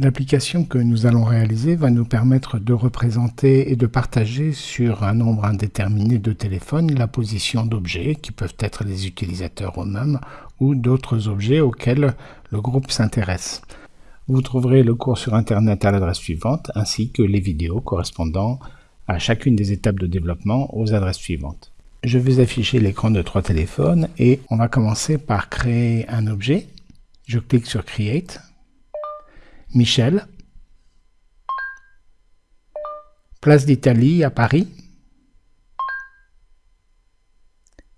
L'application que nous allons réaliser va nous permettre de représenter et de partager sur un nombre indéterminé de téléphones la position d'objets qui peuvent être les utilisateurs eux-mêmes ou d'autres objets auxquels le groupe s'intéresse. Vous trouverez le cours sur Internet à l'adresse suivante ainsi que les vidéos correspondant à chacune des étapes de développement aux adresses suivantes. Je vais afficher l'écran de trois téléphones et on va commencer par créer un objet. Je clique sur Create Michel, place d'Italie à Paris.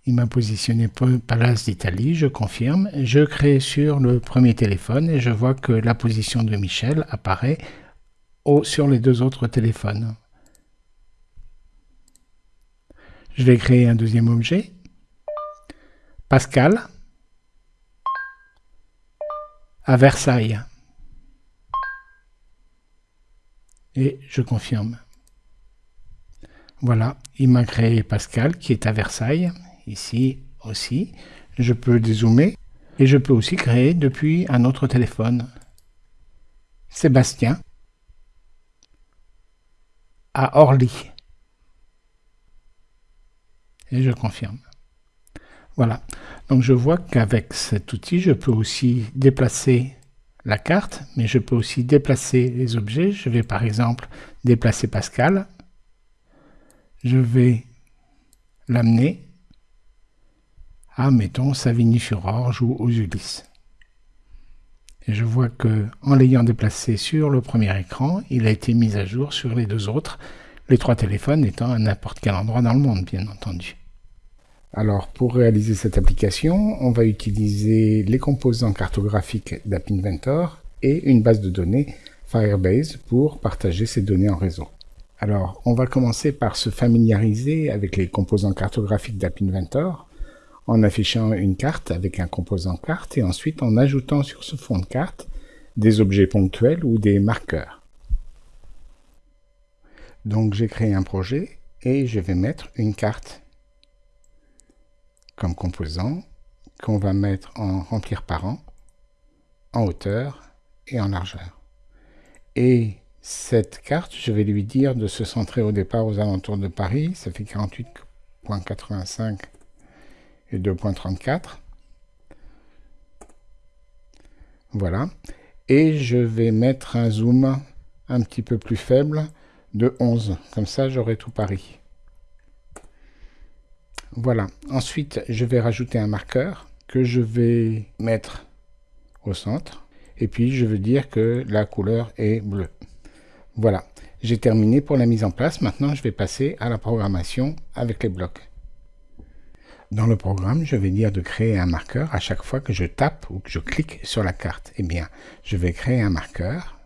Il m'a positionné place d'Italie, je confirme. Je crée sur le premier téléphone et je vois que la position de Michel apparaît sur les deux autres téléphones. Je vais créer un deuxième objet. Pascal à Versailles et je confirme. Voilà, il m'a créé Pascal qui est à Versailles, ici aussi. Je peux dézoomer et je peux aussi créer depuis un autre téléphone. Sébastien à Orly. Et je confirme. Voilà. Donc je vois qu'avec cet outil, je peux aussi déplacer la carte, mais je peux aussi déplacer les objets. Je vais par exemple déplacer Pascal. Je vais l'amener à, mettons, Savigny-sur-Orge ou aux Ulysses. Et je vois que en l'ayant déplacé sur le premier écran, il a été mis à jour sur les deux autres, les trois téléphones étant à n'importe quel endroit dans le monde, bien entendu. Alors, pour réaliser cette application, on va utiliser les composants cartographiques d'App Inventor et une base de données Firebase pour partager ces données en réseau. Alors, on va commencer par se familiariser avec les composants cartographiques d'App Inventor en affichant une carte avec un composant carte et ensuite en ajoutant sur ce fond de carte des objets ponctuels ou des marqueurs. Donc j'ai créé un projet et je vais mettre une carte composant qu'on va mettre en remplir par an, en hauteur et en largeur. Et cette carte, je vais lui dire de se centrer au départ aux alentours de Paris, ça fait 48.85 et 2.34. Voilà. Et je vais mettre un zoom un petit peu plus faible de 11. Comme ça, j'aurai tout Paris. Voilà. Ensuite, je vais rajouter un marqueur que je vais mettre au centre. Et puis, je veux dire que la couleur est bleue. Voilà. J'ai terminé pour la mise en place. Maintenant, je vais passer à la programmation avec les blocs. Dans le programme, je vais dire de créer un marqueur à chaque fois que je tape ou que je clique sur la carte. Eh bien, je vais créer un marqueur,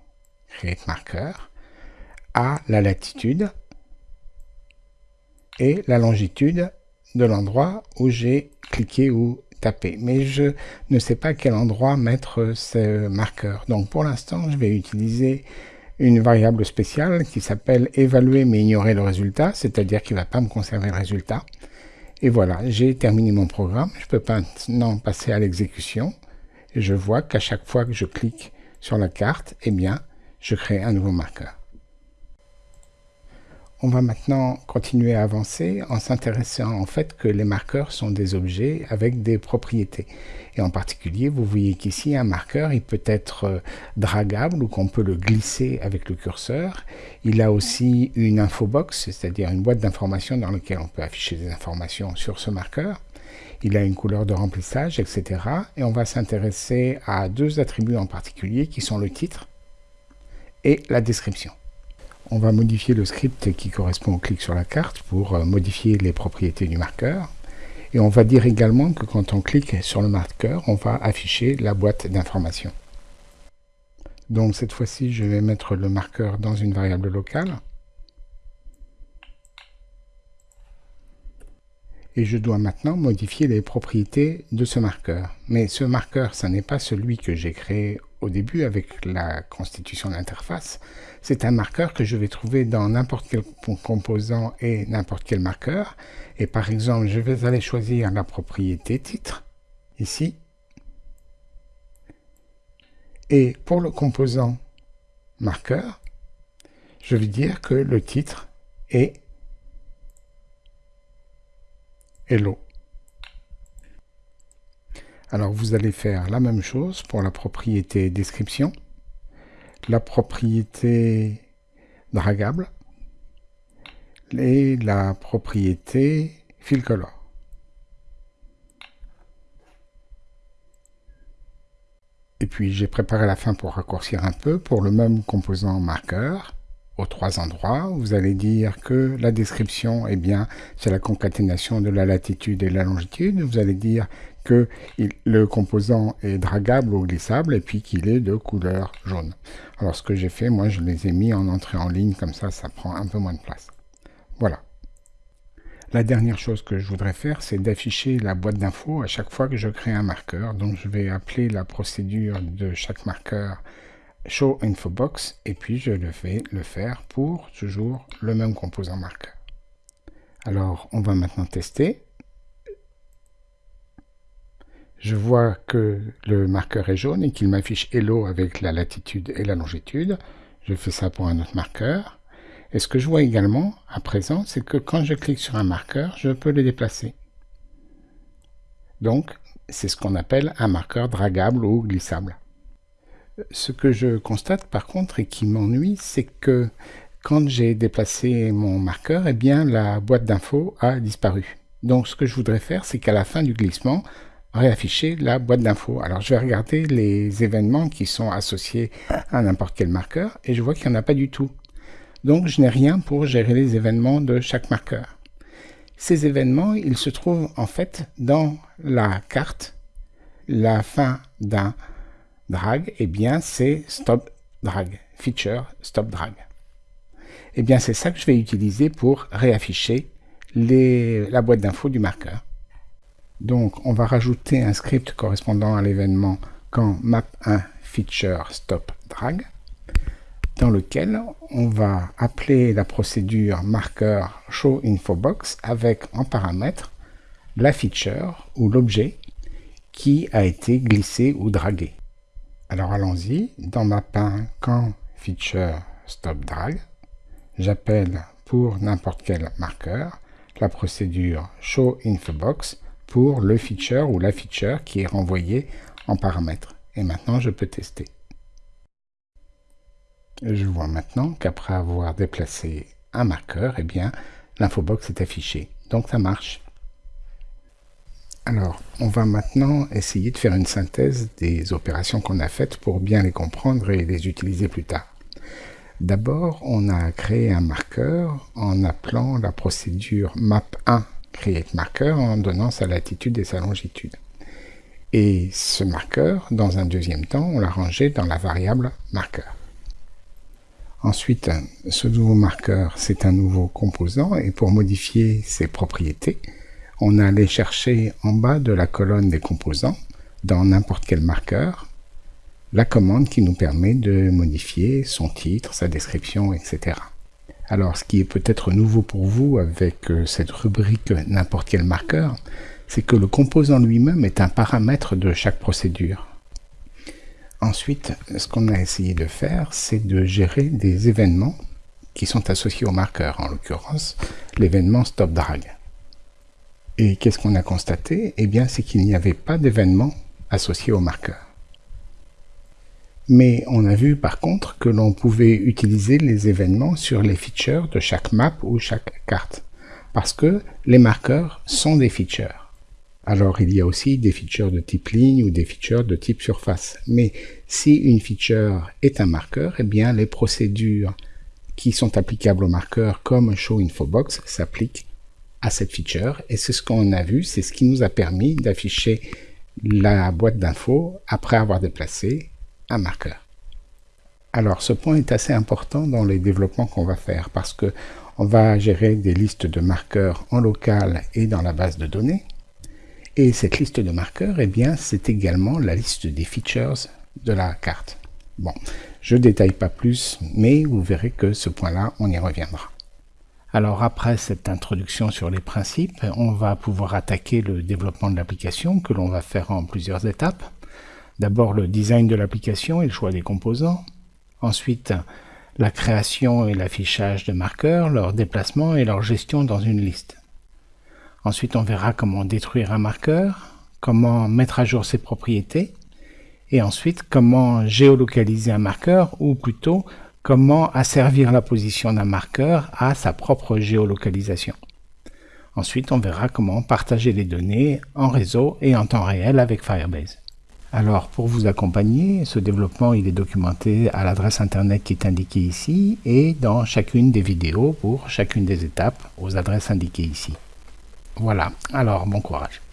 create marqueur, à la latitude et la longitude de l'endroit où j'ai cliqué ou tapé. Mais je ne sais pas quel endroit mettre ce marqueur. Donc pour l'instant, je vais utiliser une variable spéciale qui s'appelle évaluer mais ignorer le résultat, c'est-à-dire qu'il ne va pas me conserver le résultat. Et voilà, j'ai terminé mon programme. Je peux maintenant passer à l'exécution. Et je vois qu'à chaque fois que je clique sur la carte, eh bien, je crée un nouveau marqueur. On va maintenant continuer à avancer en s'intéressant en fait que les marqueurs sont des objets avec des propriétés. Et en particulier, vous voyez qu'ici, un marqueur, il peut être euh, dragable ou qu'on peut le glisser avec le curseur. Il a aussi une infobox, c'est-à-dire une boîte d'informations dans laquelle on peut afficher des informations sur ce marqueur. Il a une couleur de remplissage, etc. Et on va s'intéresser à deux attributs en particulier qui sont le titre et la description. On va modifier le script qui correspond au clic sur la carte pour euh, modifier les propriétés du marqueur. Et on va dire également que quand on clique sur le marqueur, on va afficher la boîte d'informations. Donc cette fois-ci, je vais mettre le marqueur dans une variable locale. Et je dois maintenant modifier les propriétés de ce marqueur. Mais ce marqueur, ce n'est pas celui que j'ai créé au début avec la constitution de l'interface, c'est un marqueur que je vais trouver dans n'importe quel composant et n'importe quel marqueur. Et par exemple, je vais aller choisir la propriété titre, ici. Et pour le composant marqueur, je vais dire que le titre est Hello. Alors vous allez faire la même chose pour la propriété description, la propriété dragable et la propriété fill color. Et puis j'ai préparé la fin pour raccourcir un peu pour le même composant marqueur aux trois endroits. Vous allez dire que la description, eh bien, c'est la concaténation de la latitude et la longitude. Vous allez dire que le composant est dragable ou glissable et puis qu'il est de couleur jaune. Alors ce que j'ai fait, moi je les ai mis en entrée en ligne, comme ça ça prend un peu moins de place. Voilà. La dernière chose que je voudrais faire, c'est d'afficher la boîte d'infos à chaque fois que je crée un marqueur. Donc je vais appeler la procédure de chaque marqueur Show Infobox et puis je le fais le faire pour toujours le même composant marqueur. Alors on va maintenant tester. Je vois que le marqueur est jaune et qu'il m'affiche Hello avec la latitude et la longitude. Je fais ça pour un autre marqueur. Et ce que je vois également à présent, c'est que quand je clique sur un marqueur, je peux le déplacer. Donc, c'est ce qu'on appelle un marqueur dragable ou glissable. Ce que je constate par contre et qui m'ennuie, c'est que quand j'ai déplacé mon marqueur, eh bien la boîte d'infos a disparu. Donc ce que je voudrais faire, c'est qu'à la fin du glissement, réafficher la boîte d'infos. Alors je vais regarder les événements qui sont associés à n'importe quel marqueur et je vois qu'il n'y en a pas du tout. Donc je n'ai rien pour gérer les événements de chaque marqueur. Ces événements, ils se trouvent en fait dans la carte, la fin d'un drag, eh bien c'est stop drag, feature stop drag. Eh bien c'est ça que je vais utiliser pour réafficher la boîte d'infos du marqueur. Donc on va rajouter un script correspondant à l'événement quand map1 feature stop drag dans lequel on va appeler la procédure marqueur show infobox avec en paramètre la feature ou l'objet qui a été glissé ou dragué. Alors allons-y, dans ma pain quand feature stop drag, j'appelle pour n'importe quel marqueur la procédure show infobox pour le feature ou la feature qui est renvoyée en paramètre. Et maintenant, je peux tester. Je vois maintenant qu'après avoir déplacé un marqueur, eh bien, l'infobox est affichée. Donc ça marche. Alors, on va maintenant essayer de faire une synthèse des opérations qu'on a faites pour bien les comprendre et les utiliser plus tard. D'abord, on a créé un marqueur en appelant la procédure map1 create marqueur en donnant sa latitude et sa longitude. Et ce marqueur, dans un deuxième temps, on l'a rangé dans la variable marqueur. Ensuite, ce nouveau marqueur, c'est un nouveau composant et pour modifier ses propriétés, on a allé chercher en bas de la colonne des composants, dans n'importe quel marqueur, la commande qui nous permet de modifier son titre, sa description, etc. Alors, ce qui est peut-être nouveau pour vous avec euh, cette rubrique n'importe quel marqueur, c'est que le composant lui-même est un paramètre de chaque procédure. Ensuite, ce qu'on a essayé de faire, c'est de gérer des événements qui sont associés au marqueur, en l'occurrence l'événement stop drag. Et qu'est-ce qu'on a constaté? Eh bien, c'est qu'il n'y avait pas d'événement associé au marqueur. Mais on a vu par contre que l'on pouvait utiliser les événements sur les features de chaque map ou chaque carte, parce que les marqueurs sont des features. Alors il y a aussi des features de type ligne ou des features de type surface. Mais si une feature est un marqueur, eh bien les procédures qui sont applicables au marqueur comme show infobox s'appliquent à cette feature et c'est ce qu'on a vu, c'est ce qui nous a permis d'afficher la boîte d'infos après avoir déplacé un marqueur. Alors ce point est assez important dans les développements qu'on va faire parce que on va gérer des listes de marqueurs en local et dans la base de données. Et cette liste de marqueurs, eh bien, c'est également la liste des features de la carte. Bon, je détaille pas plus, mais vous verrez que ce point-là, on y reviendra. Alors après cette introduction sur les principes, on va pouvoir attaquer le développement de l'application que l'on va faire en plusieurs étapes. D'abord le design de l'application et le choix des composants. Ensuite, la création et l'affichage de marqueurs, leur déplacement et leur gestion dans une liste. Ensuite, on verra comment détruire un marqueur, comment mettre à jour ses propriétés, et ensuite comment géolocaliser un marqueur, ou plutôt comment asservir la position d'un marqueur à sa propre géolocalisation. Ensuite, on verra comment partager les données en réseau et en temps réel avec Firebase. Alors, pour vous accompagner, ce développement il est documenté à l'adresse internet qui est indiquée ici et dans chacune des vidéos pour chacune des étapes aux adresses indiquées ici. Voilà, alors bon courage.